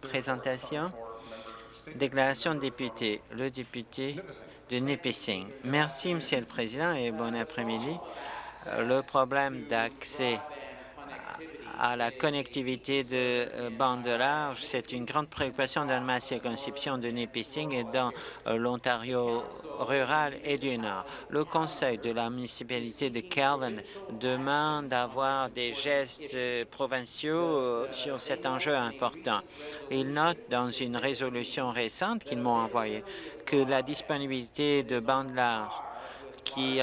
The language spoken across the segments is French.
Présentation. Déclaration de député. Le député de Nipissing. Merci, Monsieur le Président, et bon après-midi. Le problème d'accès à la connectivité de euh, bande large. C'est une grande préoccupation dans ma circonscription de Nipissing et dans euh, l'Ontario rural et du Nord. Le conseil de la municipalité de Calvin demande d'avoir des gestes euh, provinciaux sur cet enjeu important. Il note dans une résolution récente qu'ils m'ont envoyée que la disponibilité de bande large qui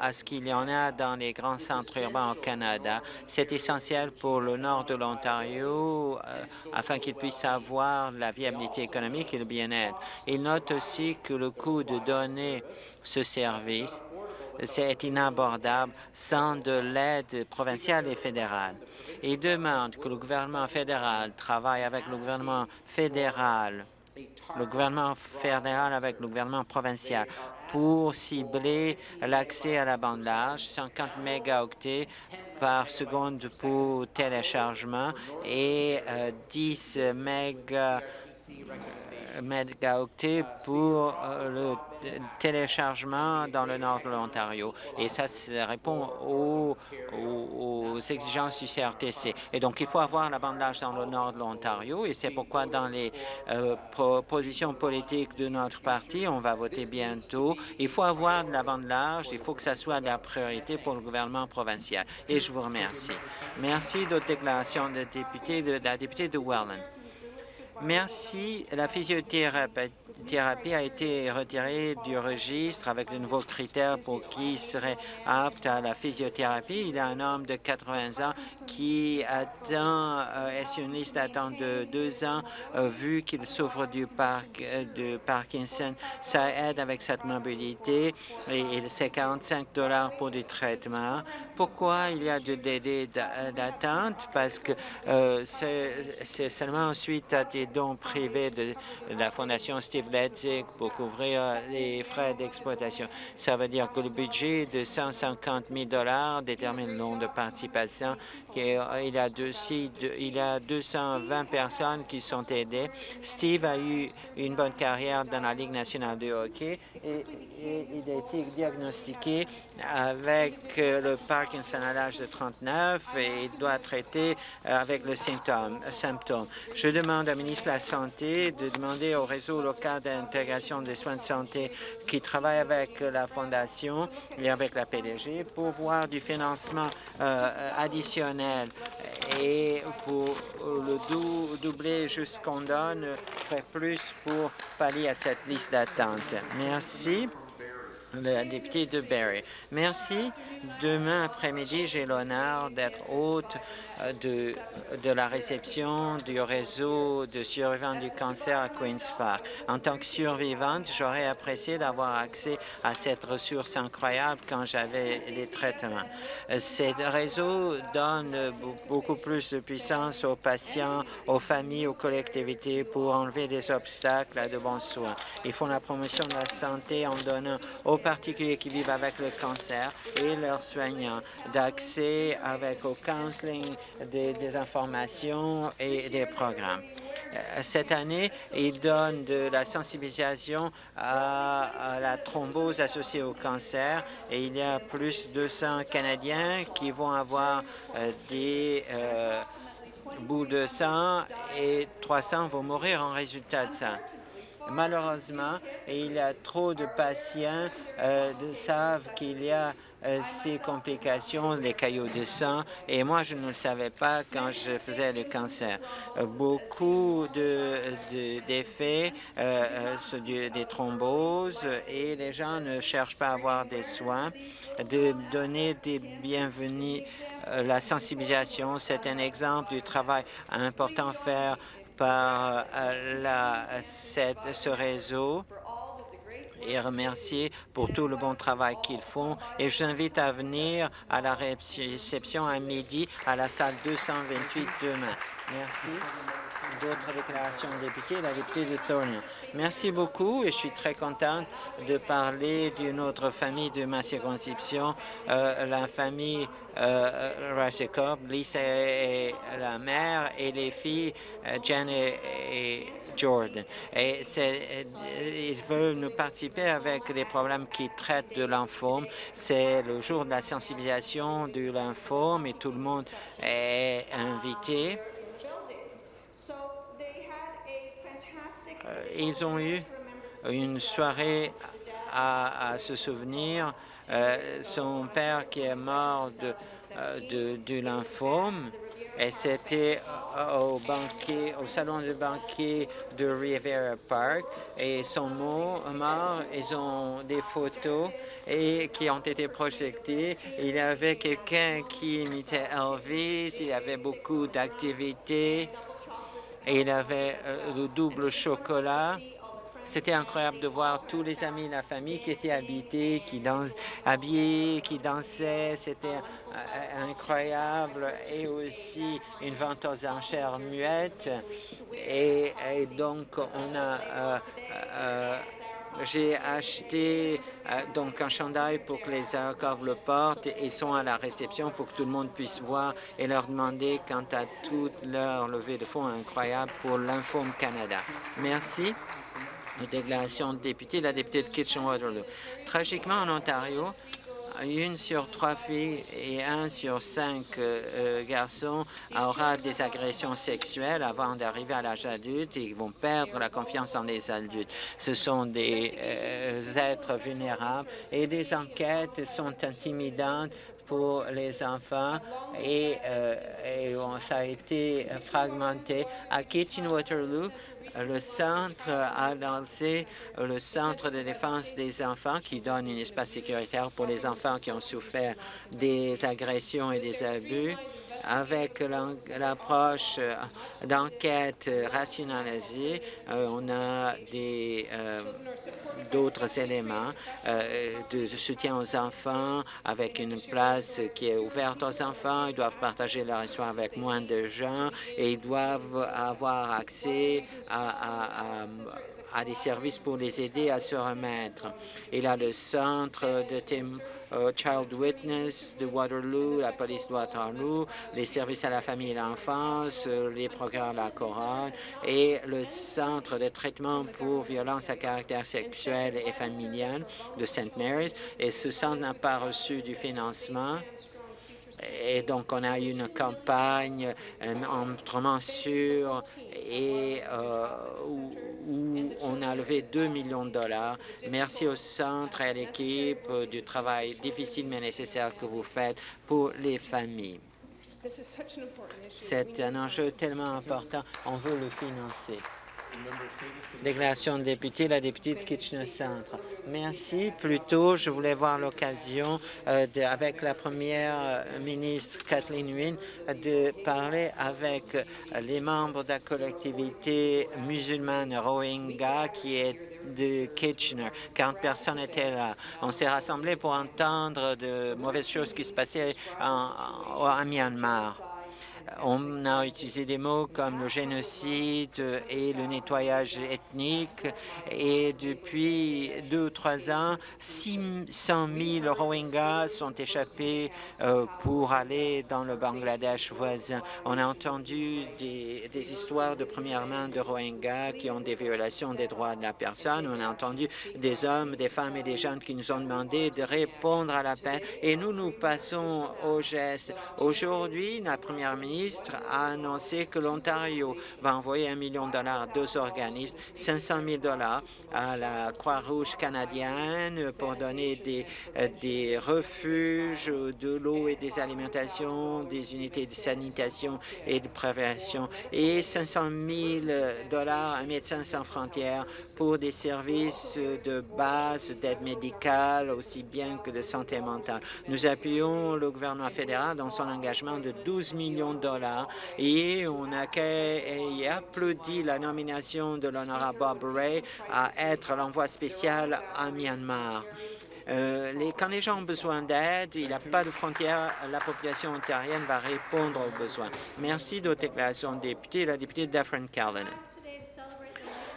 à ce qu'il y en a dans les grands centres urbains au Canada. C'est essentiel pour le nord de l'Ontario euh, afin qu'il puisse avoir la viabilité économique et le bien-être. Il note aussi que le coût de donner ce service c'est inabordable sans de l'aide provinciale et fédérale. Il demande que le gouvernement fédéral travaille avec le gouvernement fédéral le gouvernement fédéral avec le gouvernement provincial pour cibler l'accès à la bande large, 50 mégaoctets par seconde pour téléchargement et 10 euh, mégaoctets pour euh, le téléchargement dans le nord de l'Ontario. Et ça, répond aux, exigences du CRTC. Et donc, il faut avoir la bande large dans le nord de l'Ontario et c'est pourquoi dans les euh, propositions politiques de notre parti, on va voter bientôt, il faut avoir de large, il faut que ça soit la priorité pour le gouvernement provincial. Et je vous remercie. Merci d'autres déclarations de, député, de, de la députée de Welland. Merci. La physiothérapie thérapie a été retirée du registre avec de nouveaux critères pour qui serait apte à la physiothérapie. Il y a un homme de 80 ans qui attend, euh, est sur une liste d'attente de deux ans, euh, vu qu'il souffre du parc, euh, de Parkinson. Ça aide avec cette mobilité et, c'est 45 dollars pour des traitements. Pourquoi il y a de délais d'attente? Parce que c'est seulement suite à des dons privés de, de la Fondation Steve pour couvrir euh, les frais d'exploitation. Ça veut dire que le budget de 150 000 détermine le nombre de participation. Euh, il y, a deux, il y a 220 personnes qui sont aidées. Steve a eu une bonne carrière dans la Ligue nationale de hockey et, il a été diagnostiqué avec euh, le Parkinson à l'âge de 39 et il doit traiter avec le symptôme. Je demande au ministre de la Santé de demander au réseau local d'intégration des soins de santé qui travaille avec la Fondation et avec la PDG pour voir du financement euh, additionnel et pour le doubler jusqu'on donne, faire plus pour pallier à cette liste d'attente. Merci la députée de Barrie. Merci. Demain après-midi, j'ai l'honneur d'être hôte euh, de, de la réception du réseau de survivants du cancer à Queen's Park. En tant que survivante, j'aurais apprécié d'avoir accès à cette ressource incroyable quand j'avais les traitements. Ce réseau donne beaucoup plus de puissance aux patients, aux familles, aux collectivités pour enlever des obstacles à de bons soins. Ils font la promotion de la santé en donnant aux particuliers qui vivent avec le cancer et leurs soignants d'accès avec au counseling, des, informations et des programmes. Euh, cette année, ils donnent de la sensibilisation à, la thrombose associée au cancer et il y a plus de 200 Canadiens qui vont avoir euh, des euh, bouts de sang et 300 vont mourir en résultat de ça. Malheureusement, il y a trop de patients euh, savent qu'il y a euh, ces complications, les caillots de sang, et moi, je ne le savais pas quand je faisais le cancer. Euh, beaucoup d'effets, de, des thromboses, et les gens ne cherchent pas à avoir des soins, de donner des bienvenus la sensibilisation, c'est un exemple du travail important à faire par euh, cette, ce réseau et remercier pour tout le bon travail qu'ils font. Et je invite à venir à la réception à midi à la salle 228 demain. Merci. D'autres déclarations de députés, la députée de Thornhill. Merci beaucoup et je suis très contente de parler d'une autre famille de ma circonscription, euh, la famille euh, Lisa est la mère et les filles euh, Jen et, Jordan. Et euh, ils veulent nous participer avec les problèmes qui traitent de lymphome. C'est le jour de la sensibilisation du lymphome et tout le monde est invité. Euh, ils ont eu une soirée à, se souvenir. Euh, son père qui est mort de, euh, de, du lymphome et c'était au au salon de banquet de Rivera Park. Et son mort, ils ont des photos et qui ont été projetées. Il y avait quelqu'un qui imitait Elvis, il y avait beaucoup d'activités et il avait euh, le double chocolat. C'était incroyable de voir tous les amis de la famille qui étaient habités, qui habillés, qui dansaient. C'était euh, incroyable. Et aussi une vente aux enchères muette. Et, donc, on a... Euh, j'ai acheté euh, donc un chandail pour que les accords le portent et sont à la réception pour que tout le monde puisse voir et leur demander quant à toute leur levée de fonds incroyable pour l'Infome Canada. Merci. Déclaration de député, la députée de Kitchen-Waterloo. Tragiquement, en Ontario, une sur trois filles et un sur cinq euh, euh, garçons aura des agressions sexuelles avant d'arriver à l'âge adulte et ils vont perdre la confiance en les adultes. Ce sont des euh, êtres vulnérables et des enquêtes sont intimidantes pour les enfants et, ça a été fragmenté. À Kitchen-Waterloo, le centre a lancé le Centre de défense des enfants qui donne un espace sécuritaire pour les enfants qui ont souffert des agressions et des abus avec l'approche euh, d'enquête rationalisée, euh, on a euh, d'autres éléments de soutien aux enfants avec une place qui est ouverte aux enfants. Ils doivent partager leur histoire avec moins de gens et ils doivent avoir accès à, des services pour les aider à se remettre. Il y a le centre de euh, Child Witness de Waterloo, la police de Waterloo, les services à la famille et l'enfance, euh, les programmes de la couronne et le centre de traitement pour violences à caractère sexuel et familial de St. Mary's. Et ce centre n'a pas reçu du financement et donc, on a eu une campagne euh, sûr et euh, où, on a levé 2 millions de dollars. Merci au centre et à l'équipe du travail difficile mais nécessaire que vous faites pour les familles. C'est un enjeu tellement important, on veut le financer. Déclaration de député, la députée de Kitchener Centre. Merci. Plus tôt, je voulais voir l'occasion, euh, avec la première euh, ministre Kathleen Wynne, de parler avec les membres de la collectivité musulmane Rohingya qui est de Kitchener. 40 personnes étaient là. On s'est rassemblés pour entendre de mauvaises choses qui se passaient en, Myanmar. On a utilisé des mots comme le génocide et le nettoyage ethnique. Et depuis deux ou trois ans, 600 000 Rohingyas sont échappés euh, pour aller dans le Bangladesh voisin. On a entendu des, histoires de première main de Rohingyas qui ont des violations des droits de la personne. On a entendu des hommes, des femmes et des jeunes qui nous ont demandé de répondre à l'appel. Et nous, nous passons au geste. Aujourd'hui, la première ministre a annoncé que l'Ontario va envoyer un million de dollars à deux organismes, 500 000 dollars à la Croix-Rouge canadienne pour donner des, euh, des refuges, de l'eau et des alimentations, des unités de sanitation et de prévention, et 500 000 dollars à Médecins sans frontières pour des services de base d'aide médicale, aussi bien que de santé mentale. Nous appuyons le gouvernement fédéral dans son engagement de 12 millions de et on a applaudi la nomination de l'honorable Bob Ray à être l'envoi spécial à Myanmar. les, quand les gens ont besoin d'aide, il n'y a pas de frontières, la population ontarienne va répondre aux besoins. Merci d'autres déclarations de députés. La députée Daphne Callanan.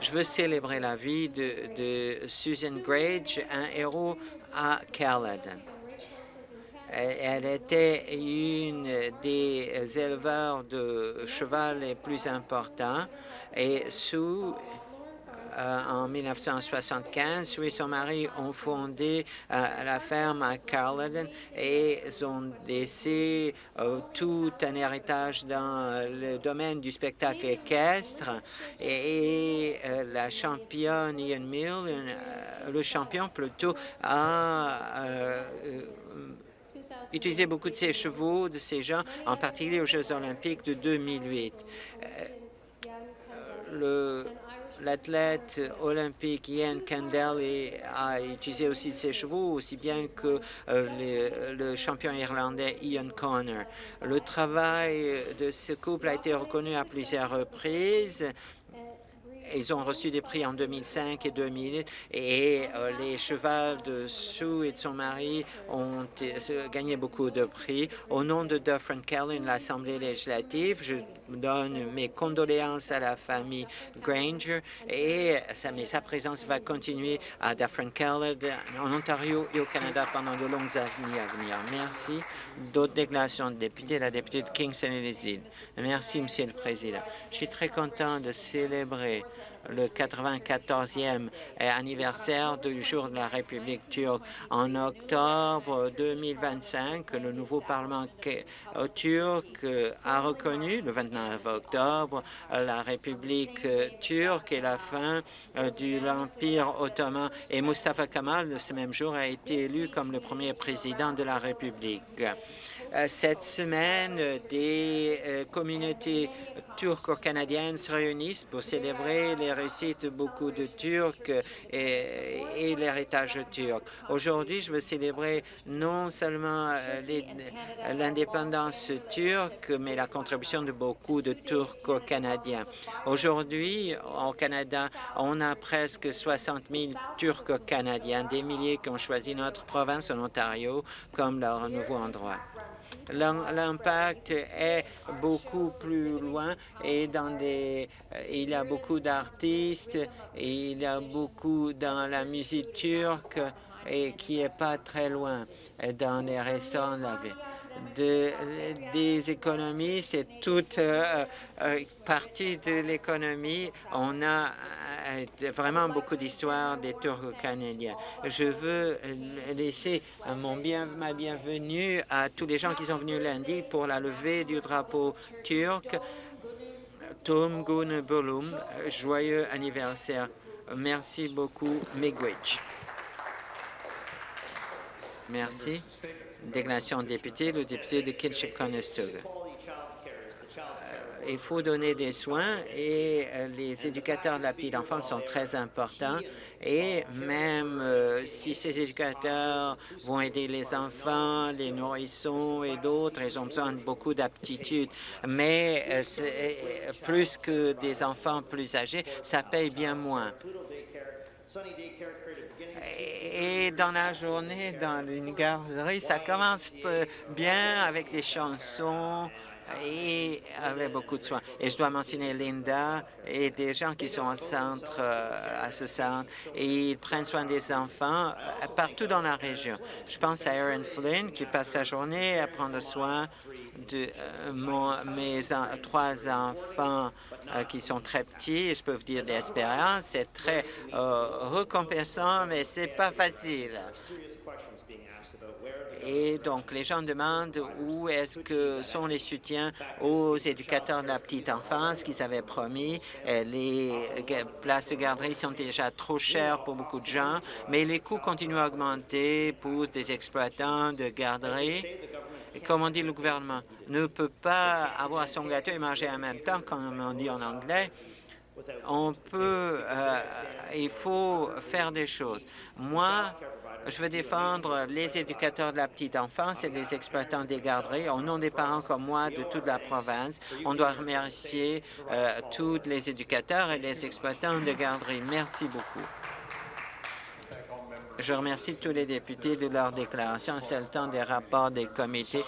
Je veux célébrer la vie de, de Susan Grage, un héros à Caledon. Elle était une des éleveurs de cheval les plus importants et sous euh, en 1975. Sue et son mari ont fondé euh, la ferme à Carleton et ont laissé euh, tout un héritage dans le domaine du spectacle équestre. Et, la championne Ian Mill, le champion plutôt, a utilisé beaucoup de ses chevaux, de ses gens, en particulier aux Jeux olympiques de 2008. Le L'athlète olympique Ian Kendall a utilisé aussi ses chevaux, aussi bien que euh, le champion irlandais Ian Connor. Le travail de ce couple a été reconnu à plusieurs reprises ils ont reçu des prix en 2005 et 2000 et euh, les chevals de Sue et de son mari ont gagné beaucoup de prix. Au nom de Dufferin Callan, l'Assemblée législative, je donne mes condoléances à la famille Granger et sa, présence va continuer à Dufferin Callan en Ontario et au Canada pendant de longues années à venir. Merci. D'autres déclarations de députés, la députée de Kingston et les îles. Merci, Monsieur le Président. Je suis très content de célébrer le 94e anniversaire du jour de la République turque. En octobre 2025, le nouveau Parlement turc a reconnu, le 29 octobre, la République turque et la fin de l'Empire ottoman. Et Mustafa Kemal, ce même jour, a été élu comme le premier président de la République. Euh, cette semaine, des euh, communautés turco-canadiennes se réunissent pour célébrer les réussites de beaucoup de Turcs et, l'héritage turc. Aujourd'hui, je veux célébrer non seulement euh, l'indépendance turque, mais la contribution de beaucoup de Turco-Canadiens. Aujourd'hui, au Canada, on a presque 60 000 Turco-Canadiens, des milliers qui ont choisi notre province en Ontario comme leur nouveau endroit. L'impact est beaucoup plus loin et dans des, euh, il y a beaucoup d'artistes, il y a beaucoup dans la musique turque et qui est pas très loin dans les restaurants de la ville de, des économies, c'est toute euh, euh, partie de l'économie. On a euh, vraiment beaucoup d'histoires des Turco-Canadiens. Je veux laisser mon bien, ma bienvenue à tous les gens qui sont venus lundi pour la levée du drapeau turc. Tom Gun joyeux anniversaire. Merci beaucoup, Megwich. Merci. Déclaration de député, le député de Kitchik-Conestoga. Euh, il faut donner des soins et euh, les éducateurs de la petite enfance sont très importants et même euh, si ces éducateurs vont aider les enfants, les nourrissons et d'autres, ils ont besoin de beaucoup d'aptitudes. Mais plus que des enfants plus âgés, ça paye bien moins. Et dans la journée, dans une garderie, ça commence bien avec des chansons et avec beaucoup de soins. Et je dois mentionner Linda et des gens qui sont au centre, euh, à ce centre, et ils prennent soin des enfants euh, partout dans la région. Je pense à Aaron Flynn qui passe sa journée à prendre soin de euh, mes trois enfants euh, qui sont très petits. Je peux vous dire d'expérience, c'est très euh, récompensant, mais c'est pas facile. Et donc, les gens demandent où est-ce que sont les soutiens aux éducateurs de la petite enfance qu'ils avaient promis. Les places de garderie sont déjà trop chères pour beaucoup de gens, mais les coûts continuent à augmenter pour des exploitants de garderie comme on dit le gouvernement, ne peut pas avoir son gâteau et manger en même temps, comme on dit en anglais. On peut, euh, il faut faire des choses. Moi, je veux défendre les éducateurs de la petite enfance et les exploitants des garderies. Au nom des parents comme moi de toute la province, on doit remercier euh, tous les éducateurs et les exploitants de garderies. Merci beaucoup. Je remercie tous les députés de leur déclaration. C'est le temps des rapports des comités